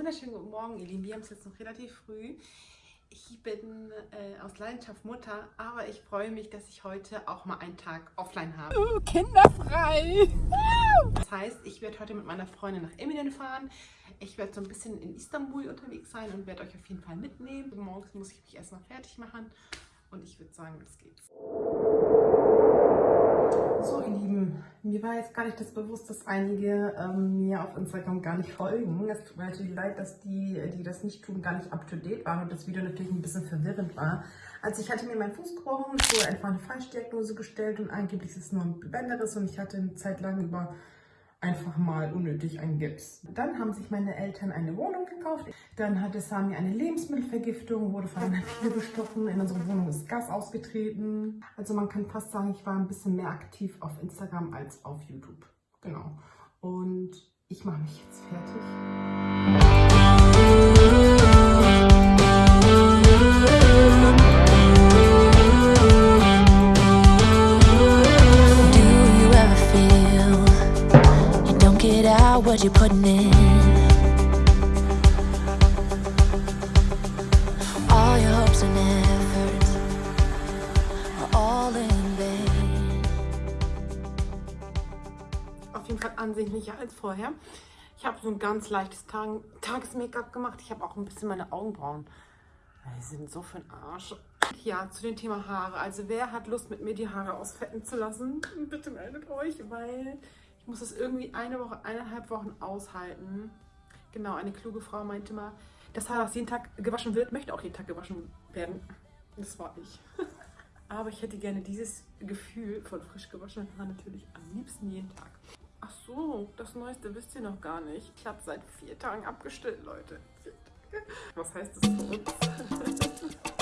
wunderschönen guten Morgen, ihr Lieben. Wir haben es jetzt noch relativ früh. Ich bin äh, aus Leidenschaft Mutter, aber ich freue mich, dass ich heute auch mal einen Tag offline habe. Uh, kinderfrei! Das heißt, ich werde heute mit meiner Freundin nach Eminen fahren. Ich werde so ein bisschen in Istanbul unterwegs sein und werde euch auf jeden Fall mitnehmen. Morgens muss ich mich erstmal fertig machen und ich würde sagen, los geht's. So, ihr Lieben, mir war jetzt gar nicht das bewusst, dass einige ähm, mir auf Instagram gar nicht folgen. Es tut mir natürlich leid, dass die, die das nicht tun, gar nicht up to date waren und das Video natürlich ein bisschen verwirrend war. Also ich hatte mir meinen Fuß gebrochen, wurde einfach eine Falschdiagnose gestellt und angeblich ist es nur ein Bänderriss und ich hatte eine Zeit lang über einfach mal unnötig ein Gips. Dann haben sich meine Eltern eine Wohnung gekauft. Dann hatte Sami eine Lebensmittelvergiftung, wurde von einer Fliege bestochen. In unserer Wohnung ist Gas ausgetreten. Also man kann fast sagen, ich war ein bisschen mehr aktiv auf Instagram als auf YouTube. Genau. Und ich mache mich jetzt fertig. What you're putting in. All your hopes and efforts are all in vain. Auf jeden Fall ansehnlicher als vorher. Ich habe so ein ganz leichtes Tag Tages-Make-up gemacht. Ich habe auch ein bisschen meine Augenbrauen. Die sind so für den Arsch. Ja, zu dem Thema Haare. Also wer hat Lust, mit mir die Haare ausfetten zu lassen? Bitte meldet euch, weil muss das irgendwie eine Woche, eineinhalb Wochen aushalten. Genau, eine kluge Frau meinte mal, das Haar, das jeden Tag gewaschen wird, möchte auch jeden Tag gewaschen werden. Das war ich. Aber ich hätte gerne dieses Gefühl von frisch gewaschenen Haaren natürlich am liebsten jeden Tag. Ach so, das Neueste wisst ihr noch gar nicht. Ich habe seit vier Tagen abgestillt, Leute. Was heißt das für uns?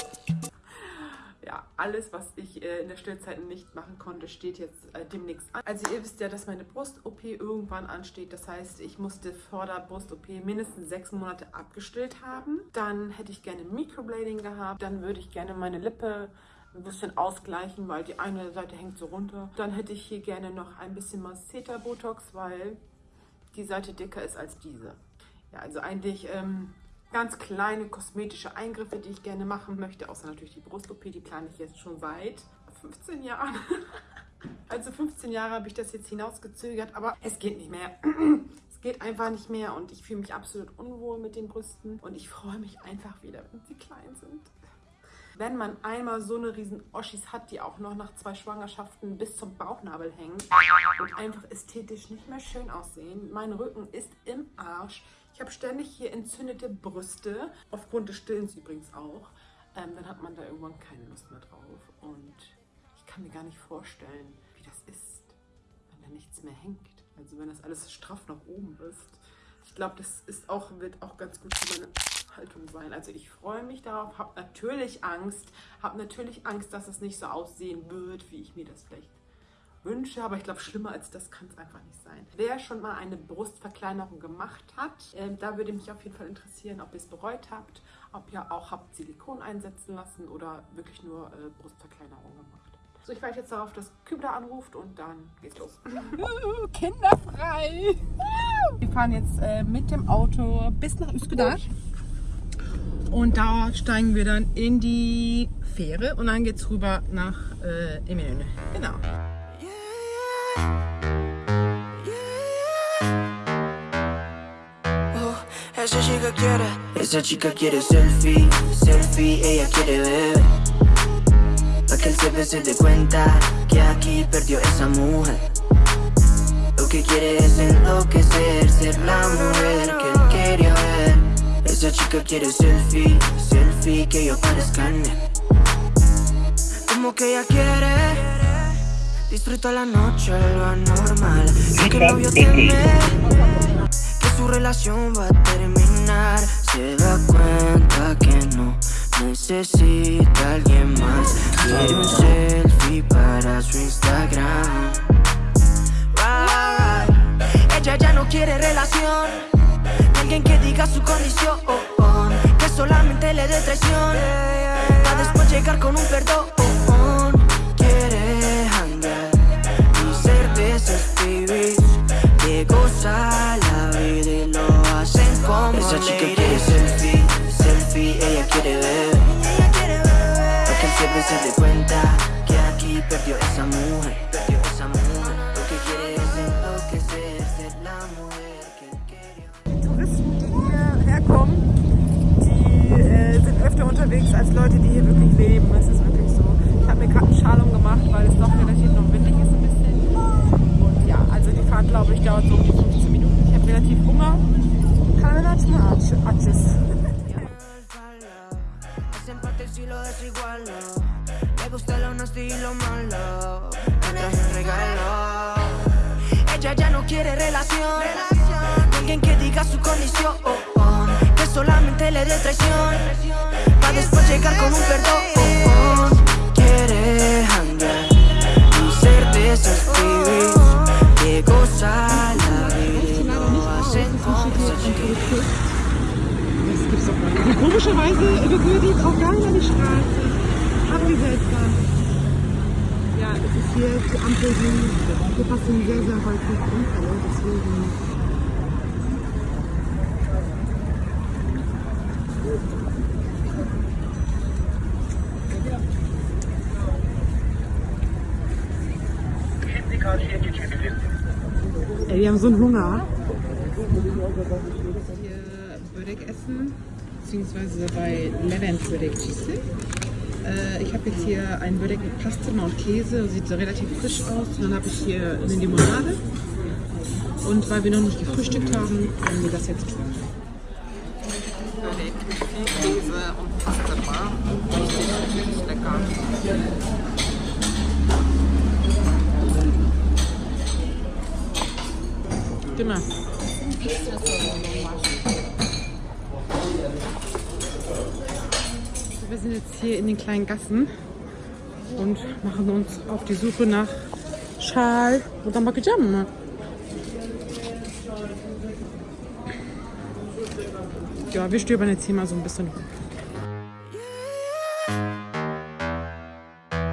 alles, was ich äh, in der Stillzeit nicht machen konnte, steht jetzt äh, demnächst an. Also ihr wisst ja, dass meine Brust-OP irgendwann ansteht. Das heißt, ich musste vor der Brust-OP mindestens sechs Monate abgestillt haben. Dann hätte ich gerne Microblading gehabt. Dann würde ich gerne meine Lippe ein bisschen ausgleichen, weil die eine Seite hängt so runter. Dann hätte ich hier gerne noch ein bisschen Masseter-Botox, weil die Seite dicker ist als diese. Ja, also eigentlich ähm, ganz kleine kosmetische Eingriffe, die ich gerne machen möchte, außer natürlich die Brust-OP, die plane ich jetzt schon seit 15 Jahren. Also 15 Jahre habe ich das jetzt hinausgezögert, aber es geht nicht mehr. Es geht einfach nicht mehr und ich fühle mich absolut unwohl mit den Brüsten und ich freue mich einfach wieder, wenn sie klein sind. Wenn man einmal so eine riesen Oschis hat, die auch noch nach zwei Schwangerschaften bis zum Bauchnabel hängen und einfach ästhetisch nicht mehr schön aussehen. Mein Rücken ist im Arsch. Ich habe ständig hier entzündete Brüste, aufgrund des Stillens übrigens auch. Ähm, dann hat man da irgendwann keine Lust mehr drauf. Und ich kann mir gar nicht vorstellen, wie das ist, wenn da nichts mehr hängt. Also wenn das alles straff nach oben ist. Ich glaube, das ist auch, wird auch ganz gut für meine Haltung sein. Also ich freue mich darauf, habe natürlich Angst, habe natürlich Angst, dass es nicht so aussehen wird, wie ich mir das vielleicht wünsche, aber ich glaube, schlimmer als das kann es einfach nicht sein. Wer schon mal eine Brustverkleinerung gemacht hat, äh, da würde mich auf jeden Fall interessieren, ob ihr es bereut habt, ob ihr auch habt Silikon einsetzen lassen oder wirklich nur äh, Brustverkleinerung gemacht. So, ich warte jetzt darauf, dass Kübler anruft und dann geht's los. Kinderfrei! Wir fahren jetzt äh, mit dem Auto bis nach Üsküdar. Und da steigen wir dann in die Fähre und dann geht's rüber nach äh, Eminönü. Genau. Esa chica quiere, esa chica quiere selfie, selfie, ella quiere ver. Pa' que el jefe se dé cuenta que aquí perdió esa mujer. Lo que quiere es enloquecer, ser la mujer que él quería ver. Esa chica quiere selfie, selfie, que yo parezca Como que ella quiere Disfruta la noche, lo anormal. Lo que el novio teme su relación va a terminar. Se da cuenta que no necesita alguien más. Quiere un selfie para su Instagram. Ella ya no quiere relación. Alguien que diga su condición. Que solamente le dé traición. Para después llegar con un perdón hierher kommen, die äh, sind öfter unterwegs als Leute, die hier wirklich leben. Es ist wirklich so. Ich habe mir gerade einen Schal umgemacht, weil es doch relativ noch windig ist ein bisschen. Und ja, also die Fahrt, glaube ich, dauert so um die 15 Minuten. Ich habe relativ Hunger. Atches. Le gusta lo nasty y. Ella ya no quiere relación. Alguien que diga su condición. Solamente le dé traición. Para después llegar con un perdón. Quiere andar y ser de esas pibis que goza la vida y lo hacen. Das gibt's doch gar nicht. Komischerweise berührt die jetzt auch gar nicht an die Straße. Seltsam. Ja, es ist hier die Ampel, hier passieren sehr, sehr häufig Unfälle. Deswegen. Wir haben so einen Hunger. Hier Börek essen, beziehungsweise bei Levent Börekçisi. Äh, ich habe jetzt hier einen Börek mit Pasteten und Käse, sieht so relativ frisch aus. Dann habe ich hier eine Limonade. Und weil wir noch nicht gefrühstückt haben, werden wir das jetzt tun. Börek mit viel Käse und Pasteten. Richtig, richtig lecker. Stimme. Wir sind jetzt hier in den kleinen Gassen und machen uns auf die Suche nach Schal oder Makijam. Ja, wir stöbern jetzt hier mal so ein bisschen rum.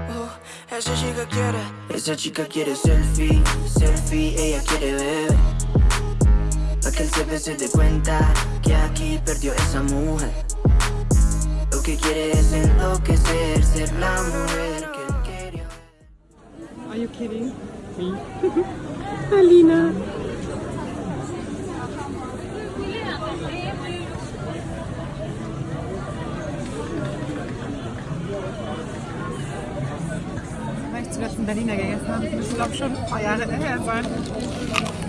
Oh, esa chica quiere, esa chica quiere selfie, selfie, ella quiere ver. Que se dé cuenta que aquí perdió esa mujer. Lo que quiere es enloquecer, ser la mujer que él quería. Are you kidding? Me. Alina. Zuletzt Berliner gegessen habe, das müssen glaube ich schon ein paar Jahre her sein.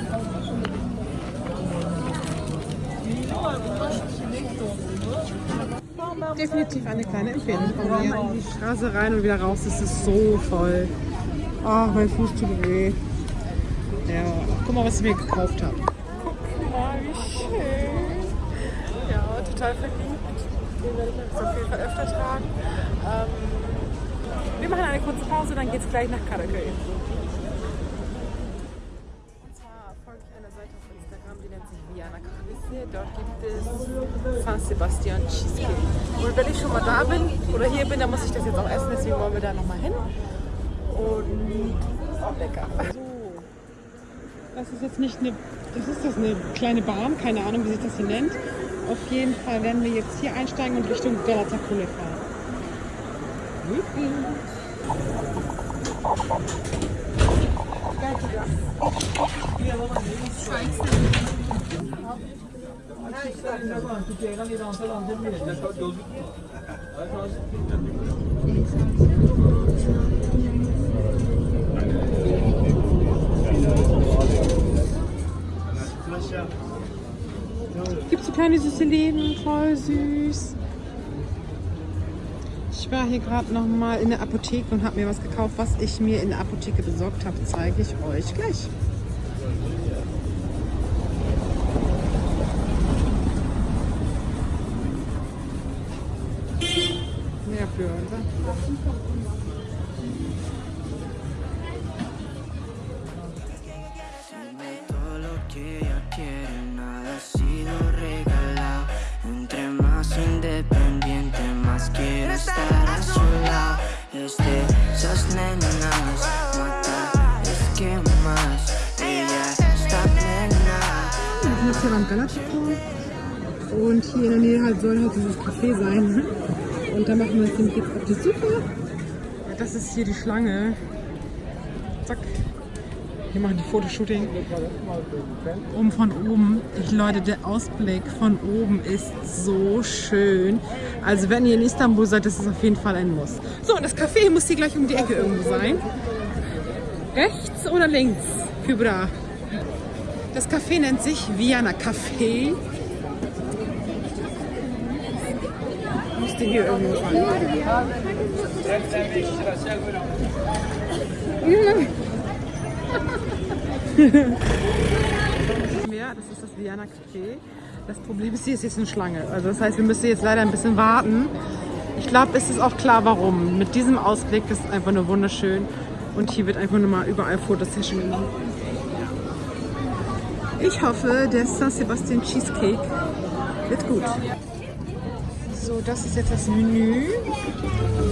Definitiv eine kleine Empfehlung von mir. In die Straße rein und wieder raus, es ist so voll. Ach, mein Fuß tut weh. Ja, guck mal, was ich mir gekauft habe. Guck mal, wie schön. Ja, total verliebt. Den werde ich jetzt auf jeden Fall öfter tragen. Ähm, wir machen eine kurze Pause, dann geht es gleich nach Karakay. Dort gibt es San Sebastian Cheesecake. Und wenn ich schon mal da bin oder hier bin, dann muss ich das jetzt auch essen, deswegen wollen wir da nochmal hin. Und auch lecker. Das ist jetzt nicht eine, das ist das eine kleine Bahn, keine Ahnung, wie sich das hier nennt. Auf jeden Fall werden wir jetzt hier einsteigen und Richtung Galata Kule fahren. Gibt so kleine süße Läden, voll süß. Ich war hier gerade noch mal in der Apotheke und habe mir was gekauft, was ich mir in der Apotheke besorgt habe, zeige ich euch gleich. Beim Galatikon Und hier in der Nähe halt soll halt dieses Café sein. Und da machen wir uns jetzt auf die Suche. Das ist hier die Schlange. Zack. Wir machen die Fotoshooting. Um von oben. Leute, der Ausblick von oben ist so schön. Also wenn ihr in Istanbul seid, das ist auf jeden Fall ein Muss. So, und das Café muss hier gleich um die Ecke irgendwo sein. Rechts oder links? Kübra. Das Café nennt sich Vienna Café. Müsste hier irgendwo sein. Ja, das ist das Vienna Café. Das Problem ist, hier ist jetzt eine Schlange. Also das heißt, wir müssen jetzt leider ein bisschen warten. Ich glaube, es ist auch klar, warum. Mit diesem Ausblick das ist einfach nur wunderschön. Und hier wird einfach nur mal überall Fotosession gemacht. Ich hoffe, der San Sebastian Cheesecake wird gut. So, das ist jetzt das Menü.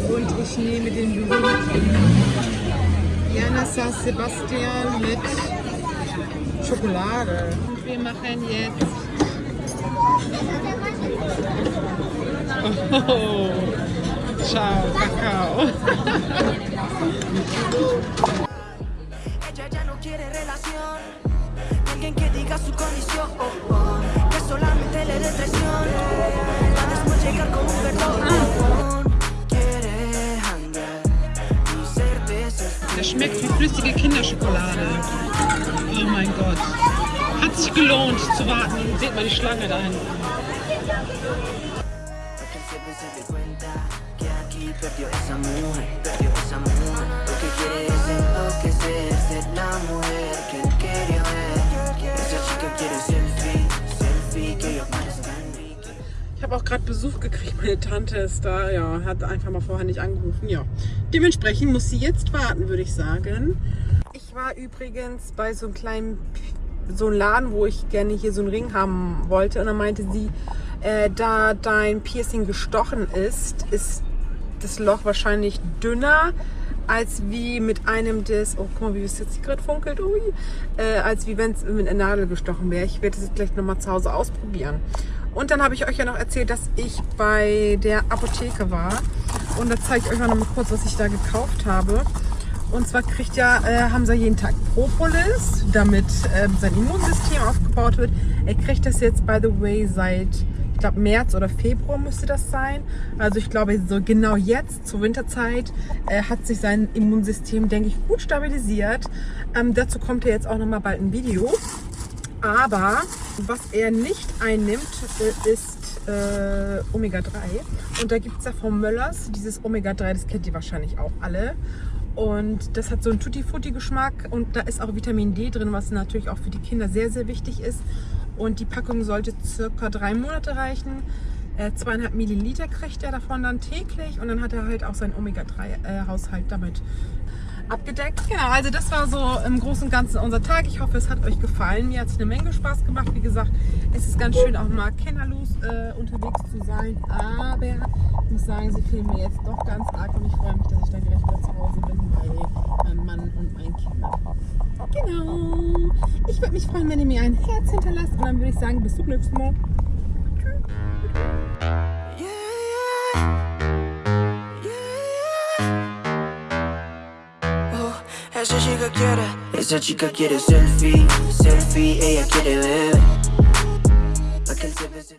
Und ich nehme den berühmten Jana San Sebastian mit Schokolade. Und wir machen jetzt. Oh, ciao, Kakao. Alguien que diga su condición. Que solamente le dé traición. Para después llegar con un perdón. Der schmeckt wie flüssige Kinderschokolade. Oh mein Gott. Hat sich gelohnt zu warten. Seht mal die Schlange da hinten. Para que el jefe se dé cuenta que aquí perdió esa mujer, perdió esa mujer. Lo que quiere es enloquecer, ser la mujer habe auch gerade Besuch gekriegt. Meine Tante ist da. Ja, hat einfach mal vorher nicht angerufen. Ja. Dementsprechend muss sie jetzt warten, würde ich sagen. Ich war übrigens bei so einem kleinen so einem Laden, wo ich gerne hier so einen Ring haben wollte. Und dann meinte sie, äh, da dein Piercing gestochen ist, ist das Loch wahrscheinlich dünner als wie mit einem des, oh guck mal, wie es jetzt gerade funkelt, ui, äh, als wie wenn es mit einer Nadel gestochen wäre. Ich werde das jetzt gleich nochmal zu Hause ausprobieren. Und dann habe ich euch ja noch erzählt, dass ich bei der Apotheke war. Und da zeige ich euch auch noch mal kurz, was ich da gekauft habe. Und zwar kriegt ja äh, Hamza jeden Tag Propolis, damit ähm, sein Immunsystem aufgebaut wird. Er kriegt das jetzt, by the way, seit, ich glaube, März oder Februar müsste das sein. Also ich glaube, so genau jetzt, zur Winterzeit, äh, hat sich sein Immunsystem, denke ich, gut stabilisiert. Ähm, dazu kommt ja jetzt auch noch mal bald ein Video. Aber was er nicht einnimmt, äh, ist äh, Omega-3. Und da gibt es ja von Möllers dieses Omega-3, das kennt ihr wahrscheinlich auch alle. Und das hat so einen Tutti-Frutti-Geschmack und da ist auch Vitamin D drin, was natürlich auch für die Kinder sehr, sehr wichtig ist. Und die Packung sollte circa drei Monate reichen. Äh, zweieinhalb Milliliter kriegt er davon dann täglich und dann hat er halt auch seinen Omega-3-Haushalt damit abgedeckt. Genau, also das war so im Großen und Ganzen unser Tag. Ich hoffe, es hat euch gefallen. Mir hat es eine Menge Spaß gemacht. Wie gesagt, es ist ganz schön, auch mal kinderlos äh, unterwegs zu sein. Aber ich muss sagen, sie fehlen mir jetzt doch ganz arg und ich freue mich, dass ich dann gleich wieder zu Hause bin bei meinem Mann und meinen Kindern. Genau. Ich würde mich freuen, wenn ihr mir ein Herz hinterlasst und dann würde ich sagen, bis zum nächsten Mal. Yeah, esa chica quiere, esa chica quiere selfie, selfie, ella quiere ver